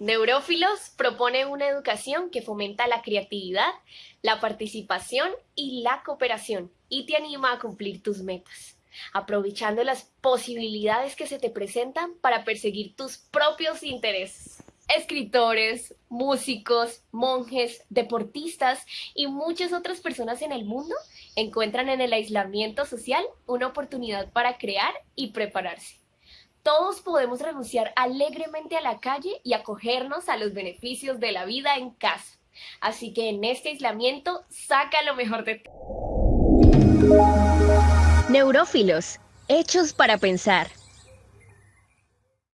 Neurófilos propone una educación que fomenta la creatividad, la participación y la cooperación y te anima a cumplir tus metas, aprovechando las posibilidades que se te presentan para perseguir tus propios intereses. Escritores, músicos, monjes, deportistas y muchas otras personas en el mundo encuentran en el aislamiento social una oportunidad para crear y prepararse. Todos podemos renunciar alegremente a la calle y acogernos a los beneficios de la vida en casa. Así que en este aislamiento, saca lo mejor de ti. Neurófilos, hechos para pensar.